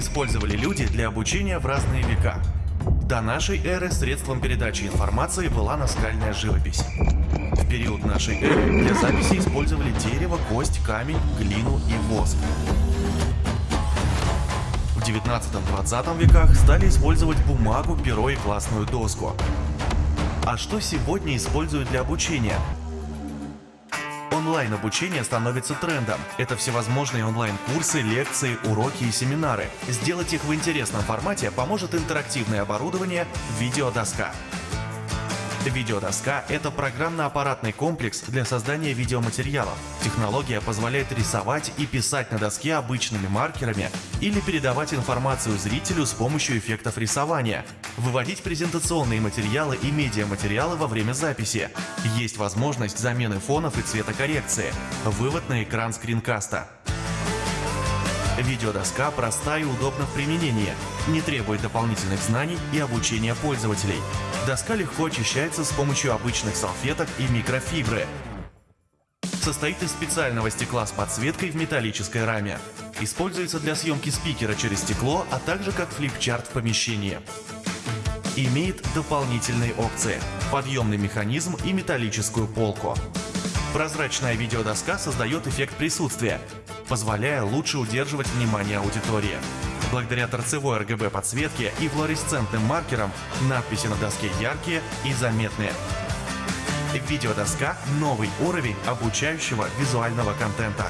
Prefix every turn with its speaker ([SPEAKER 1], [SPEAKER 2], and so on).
[SPEAKER 1] использовали люди для обучения в разные века. До нашей эры средством передачи информации была наскальная живопись. В период нашей эры для записи использовали дерево, кость, камень, глину и воск. В 19-20 веках стали использовать бумагу, перо и классную доску. А что сегодня используют для обучения? Онлайн-обучение становится трендом. Это всевозможные онлайн-курсы, лекции, уроки и семинары. Сделать их в интересном формате поможет интерактивное оборудование «Видеодоска». Видеодоска – это программно-аппаратный комплекс для создания видеоматериалов. Технология позволяет рисовать и писать на доске обычными маркерами или передавать информацию зрителю с помощью эффектов рисования, выводить презентационные материалы и медиаматериалы во время записи. Есть возможность замены фонов и цветокоррекции, вывод на экран скринкаста. Видеодоска проста и удобна в применении, не требует дополнительных знаний и обучения пользователей. Доска легко очищается с помощью обычных салфеток и микрофибры. Состоит из специального стекла с подсветкой в металлической раме. Используется для съемки спикера через стекло, а также как флипчарт в помещении. Имеет дополнительные опции – подъемный механизм и металлическую полку. Прозрачная видеодоска создает эффект присутствия, позволяя лучше удерживать внимание аудитории. Благодаря торцевой RGB подсветке и флуоресцентным маркерам надписи на доске яркие и заметные. Видеодоска – новый уровень обучающего визуального контента.